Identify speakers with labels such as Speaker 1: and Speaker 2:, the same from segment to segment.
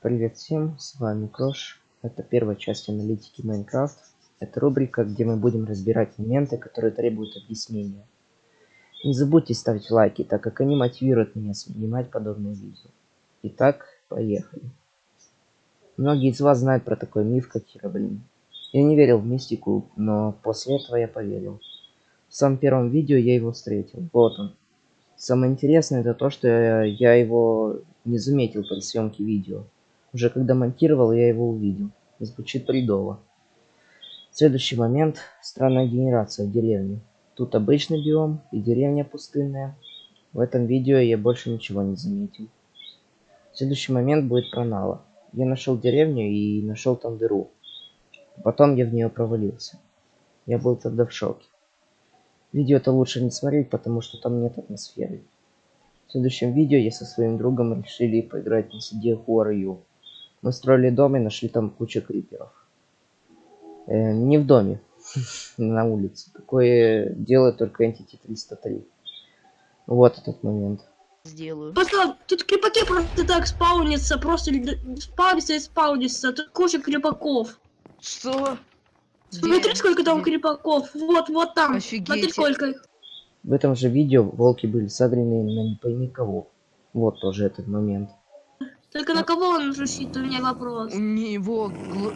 Speaker 1: Привет всем, с вами Крош. Это первая часть аналитики Майнкрафт. Это рубрика, где мы будем разбирать моменты, которые требуют объяснения. Не забудьте ставить лайки, так как они мотивируют меня снимать подобные видео. Итак, поехали. Многие из вас знают про такой миф, как Хероблин. Я не верил в мистику, но после этого я поверил. В самом первом видео я его встретил. Вот он. Самое интересное это то, что я, его не заметил при съемке видео. Уже когда монтировал, я его увидел. Звучит бредово. Следующий момент. Странная генерация в деревне. Тут обычный биом и деревня пустынная. В этом видео я больше ничего не заметил. Следующий момент будет про Нала. Я нашел деревню и нашел там дыру. Потом я в нее провалился. Я был тогда в шоке. Видео это лучше не смотреть, потому что там нет атмосферы. В следующем видео я со своим другом решили поиграть на CD Huaryu. Мы строили дом и нашли там кучу криперов. Э, не в доме, на улице. Такое делает только Entity 303. Вот этот момент.
Speaker 2: Сделаю.
Speaker 3: Просто тут крепаки просто так спаунятся, просто спаунятся и спаунятся. Тут куча крепаков.
Speaker 2: Что?
Speaker 3: Смотри, сколько там крепаков. Вот, вот там.
Speaker 2: Офигеть.
Speaker 3: Смотри, сколько их.
Speaker 1: В этом же видео волки были согрены на не пойми кого. Вот тоже этот момент.
Speaker 3: Только на кого он рычит, у меня вопрос.
Speaker 2: У него... гл-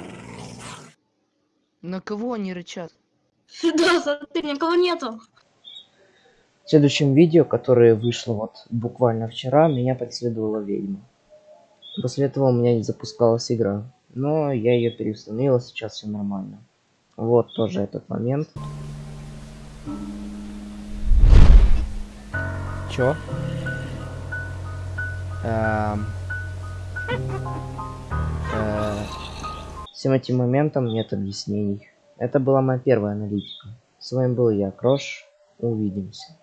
Speaker 2: На кого они рычат?
Speaker 3: Да, смотри, никого нету.
Speaker 1: В следующем видео, которое вышло вот буквально вчера, меня преследовала ведьма. После этого у меня не запускалась игра. Но я ее переустановила, сейчас все нормально. Вот тоже этот момент. Чё? Эм. Э, Всем этим моментам нет объяснений. Это была моя первая аналитика. С вами был я, Крош. Увидимся.